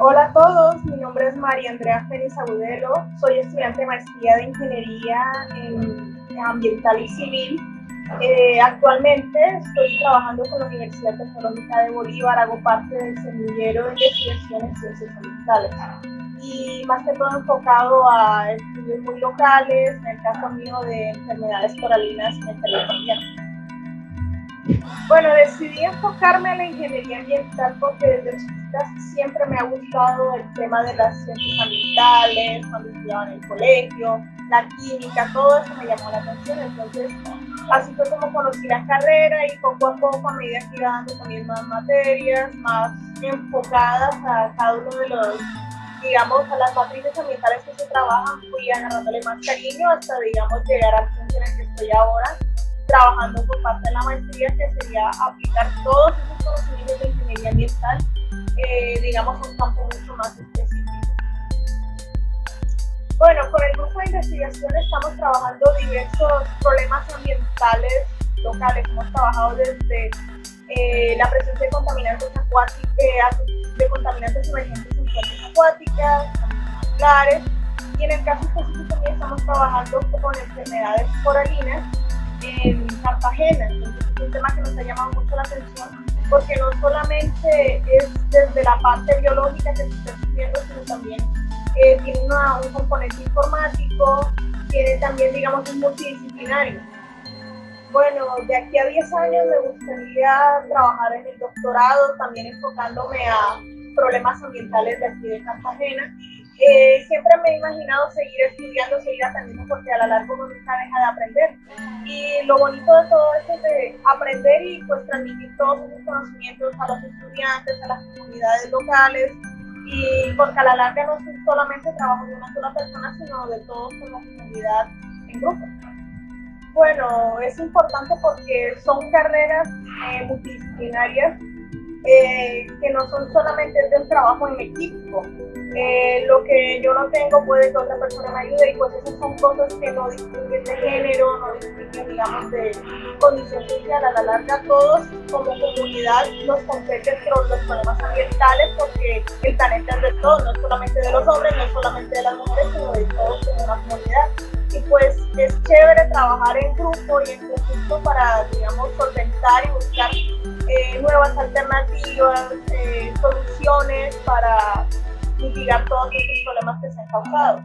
Hola a todos, mi nombre es María Andrea Félix Agudelo, soy estudiante de maestría de Ingeniería en Ambiental y Civil. Eh, actualmente estoy trabajando con la Universidad Tecnológica de Bolívar, hago parte del semillero de investigación en ciencias ambientales y más que todo enfocado a estudios muy locales, en el caso mío de enfermedades coralinas en el territorio bueno, decidí enfocarme en la ingeniería ambiental porque desde chiquita siempre me ha gustado el tema de las ciencias ambientales, cuando estudiaba en el colegio, la química, todo eso me llamó la atención. Entonces, así fue como conocí la carrera y poco a poco, a medida que iba dando también más materias, más enfocadas a cada uno de los, digamos, a las matrices ambientales que se trabajan, fui agarrándole más cariño hasta, digamos, llegar al punto en el que estoy ahora trabajando por parte de la maestría, que sería aplicar todos esos conocimientos de ingeniería ambiental, eh, digamos, un campo mucho más específico. Bueno, con el grupo de investigación estamos trabajando diversos problemas ambientales locales. Hemos trabajado desde eh, la presencia de contaminantes acuáticos, eh, de contaminantes emergentes en fuentes acuáticas, clares, y en el caso específico también estamos trabajando con enfermedades coralinas en Cartagena. Entonces es un tema que nos ha llamado mucho la atención porque no solamente es desde la parte biológica que se está estudiando, sino también eh, tiene un componente informático, tiene también, digamos, un multidisciplinario. Bueno, de aquí a 10 años me gustaría trabajar en el doctorado, también enfocándome a problemas ambientales de aquí de Cartagena siempre me he imaginado seguir estudiando, seguir aprendiendo, porque a la larga uno nunca deja de aprender. Y lo bonito de todo esto es de aprender y pues transmitir todos esos conocimientos a los estudiantes, a las comunidades locales, y porque a la larga no es solamente trabajo de una sola persona, sino de todos como comunidad en grupo. Bueno, es importante porque son carreras eh, multidisciplinarias eh, que no son solamente de un trabajo en equipo. Lo que yo no tengo puede que otra persona me ayude y pues esas son cosas que no distinguen de género, no distinguen digamos de condición social. A la larga todos como comunidad nos competen los problemas ambientales porque el planeta es de todos, no solamente de los hombres, no solamente de las mujeres, sino de todos como una comunidad. Y pues es chévere trabajar en grupo y en conjunto para, digamos, solventar y buscar eh, nuevas alternativas, eh, soluciones para mitigar todos estos problemas que se han causado.